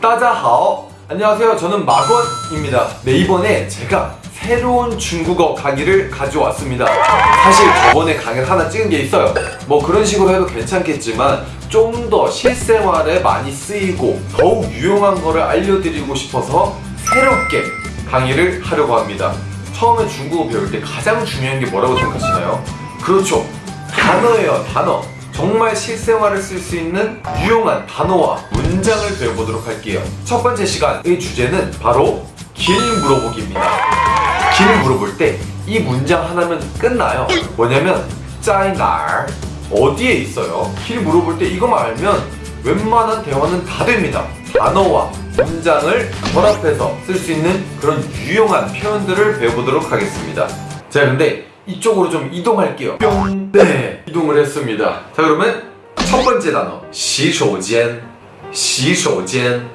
따자하오. 안녕하세요. 저는 마건입니다. 네 이번에 제가 새로운 중국어 강의를 가져왔습니다. 사실 저번에 강의를 하나 찍은 게 있어요. 뭐 그런 식으로 해도 괜찮겠지만 좀 더 실생활에 많이 쓰이고 더욱 유용한 거를 알려드리고 싶어서 새롭게 강의를 하려고 합니다. 처음에 중국어 배울 때 가장 중요한 게 뭐라고 생각하시나요? 그렇죠. 단어예요 단어 정말 실생활을 쓸 수 있는 유용한 단어와 문장을 배워보도록 할게요. 첫 번째 시간의 주제는 바로 길 물어보기입니다. 길 물어볼 때 이 문장 하나면 끝나요. 뭐냐면 짜이날 어디에 있어요? 길 물어볼 때 이거만 알면 웬만한 대화는 다 됩니다. 단어와 문장을 결합해서 쓸 수 있는 그런 유용한 표현들을 배워보도록 하겠습니다. 자 근데 이쪽으로 좀 이동할게요. 뿅! 네! 이동을 했습니다. 자 그러면 첫 번째 단어. 시소젠 시소젠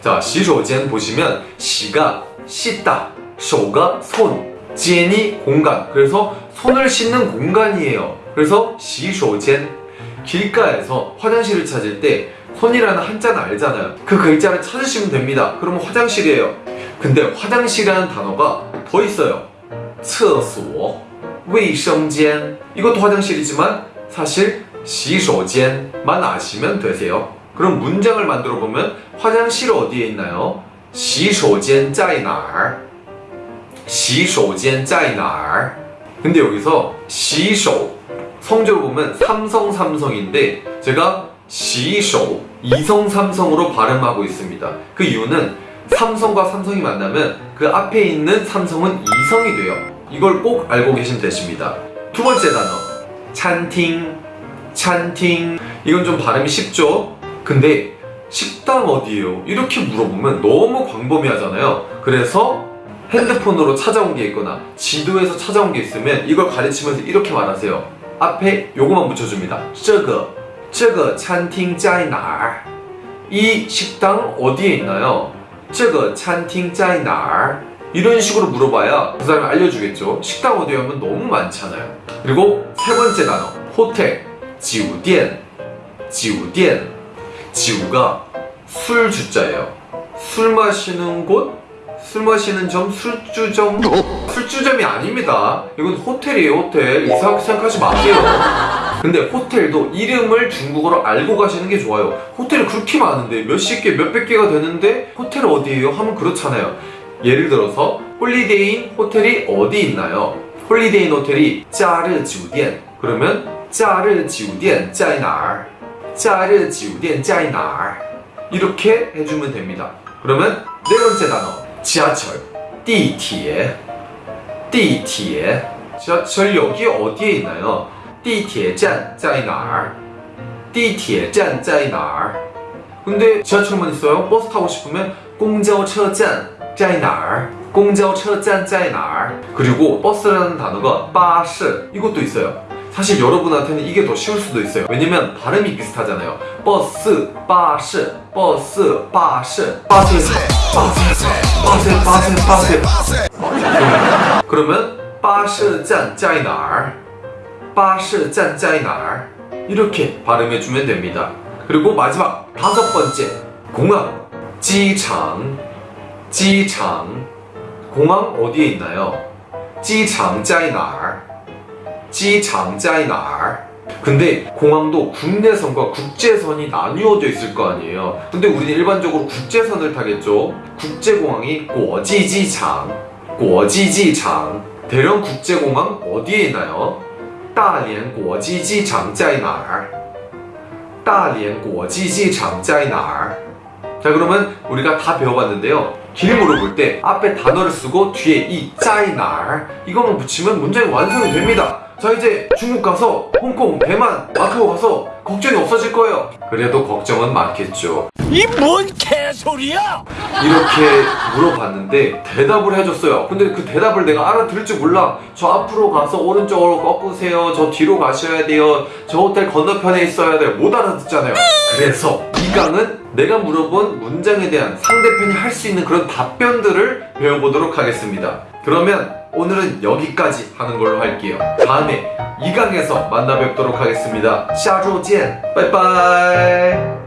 자 시소젠 보시면 시가 씻다 소가 손 젠이 공간. 그래서 손을 씻는 공간이에요. 그래서 시소젠 길가에서 화장실을 찾을 때 손이라는 한자는 알잖아요. 그 글자를 찾으시면 됩니다. 그러면 화장실이에요. 근데 화장실이라는 단어가 더 있어요. 厕所卫生间 이것도 화장실이지만 사실 洗手间만 아시면 되세요. 그럼 문장을 만들어 보면 화장실 어디에 있나요? 洗手间在哪儿?洗手间在哪儿? 근데 여기서 洗手 성조로 보면 삼성 삼성인데 제가 洗手 이성 삼성으로 발음하고 있습니다. 그 이유는 삼성과 삼성이 만나면 그 앞에 있는 삼성은 이성이 돼요. 이걸 꼭 알고 계시면 되십니다. 두 번째 단어 찬팅 찬팅 이건 좀 발음이 쉽죠? 근데 식당 어디예요? 이렇게 물어보면 너무 광범위하잖아요. 그래서 핸드폰으로 찾아온 게 있거나 지도에서 찾아온 게 있으면 이걸 가르치면서 이렇게 말하세요. 앞에 요거만 붙여줍니다. 这个这个餐厅在哪儿? 이 식당 어디에 있나요? 这个餐厅在哪儿? 이런 식으로 물어봐야 그 사람이 알려주겠죠 식당 어디 하면 너무 많잖아요 그리고 세 번째 단어 호텔 지우디엔 지우디엔 지우가 술 주자예요 술 마시는 곳? 술 마시는 점? 술주점? 술주점이 아닙니다 이건 호텔이에요 호텔 이상하게 생각하지 마세요 근데 호텔도 이름을 중국어로 알고 가시는 게 좋아요 호텔이 그렇게 많은데 몇십 개 몇백 개가 되는데 호텔 어디예요? 하면 그렇잖아요 예를 들어서 홀리데이인 호텔이 어디 있나요? 홀리데이인 호텔이 假日酒店. 그러면 假日酒店在哪儿. 假日酒店在哪儿. 이렇게 해주면 됩니다. 그러면 네 번째 단어 지하철. 地铁. 地铁. 지하철역이 어디에 있나요? 地铁站在哪儿. 地铁站在哪儿. 근데 지하철만 있어요? 버스 타고 싶으면 公交车站. 在哪儿 公交车站在哪儿 그리고 버스라는 단어가 巴士 이것도 있어요 사실 여러분한테는 이게 더 쉬울 수도 있어요 왜냐면 발음이 비슷하잖아요 버스, 巴士, 버스, 巴士 巴士, 巴士, 巴士, 巴士, 巴士, 巴士. 그러면 巴士站在哪儿 巴士站在哪儿 이렇게 발음해주면 됩니다 그리고 마지막 다섯 번째 공항 지창 机场 공항 어디에 있나요? 机场在哪儿? 机场在哪儿? 근데 공항도 국내선과 국제선이 나뉘어져 있을 거 아니에요. 근데 우리는 일반적으로 국제선을 타겠죠. 국제공항이 国际机场, 国际机场. 대령 국제공항 어디에 있나요? 大连国际机场在哪儿?大连国际机场在哪儿? 자 그러면 우리가 다 배워봤는데요. 길 물어볼 때 앞에 단어를 쓰고 뒤에 이 짜이날. 이것만 붙이면 문장이 완성이 됩니다. 자 이제 중국 가서 홍콩, 대만, 마카오 가서 걱정이 없어질 거예요. 그래도 걱정은 많겠죠. 이 뭔 개소리야! 이렇게 물어봤는데 대답을 해줬어요. 근데 그 대답을 내가 알아들을 줄 몰라. 저 앞으로 가서 오른쪽으로 꺾으세요. 저 뒤로 가셔야 돼요. 저 호텔 건너편에 있어야 돼요. 못 알아듣잖아요. 그래서 이 강은 내가 물어본 문장에 대한 상대편이 할 수 있는 그런 답변들을 배워보도록 하겠습니다. 그러면 오늘은 여기까지 하는 걸로 할게요. 다음에 이 강에서 만나 뵙도록 하겠습니다. 샤조젠 빠이빠이!